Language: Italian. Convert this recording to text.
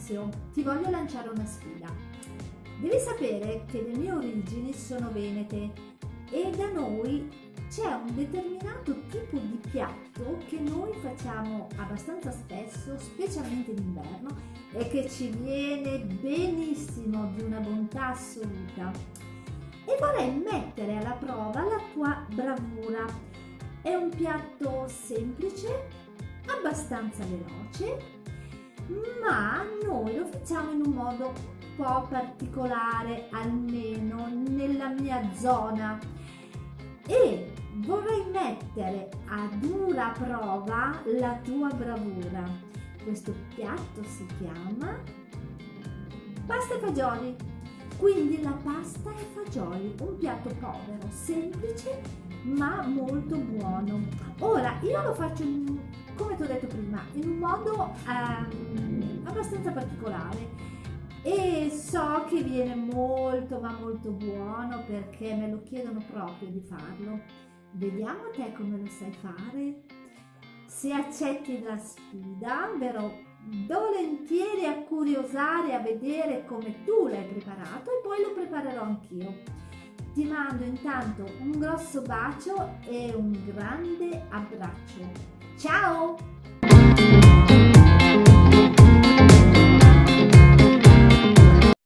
inizio ti voglio lanciare una sfida. Devi sapere che le mie origini sono venete e da noi c'è un determinato tipo di piatto che noi facciamo abbastanza spesso, specialmente d'inverno, e che ci viene benissimo, di una bontà assoluta. E vorrei mettere alla prova la tua bravura. È un piatto semplice, abbastanza veloce, ma noi lo facciamo in un modo un po' particolare, almeno nella mia zona. E vorrei mettere a dura prova la tua bravura. Questo piatto si chiama pasta e fagioli. Quindi la pasta e fagioli, un piatto povero, semplice ma molto buono. Ora io lo faccio in, come ti ho detto prima in un modo ehm, abbastanza particolare e so che viene molto ma molto buono perché me lo chiedono proprio di farlo. Vediamo te come lo sai fare. Se accetti la sfida, verrò volentieri a curiosare, a vedere come tu l'hai preparato e poi lo preparerò anch'io. Ti mando intanto un grosso bacio e un grande abbraccio. Ciao!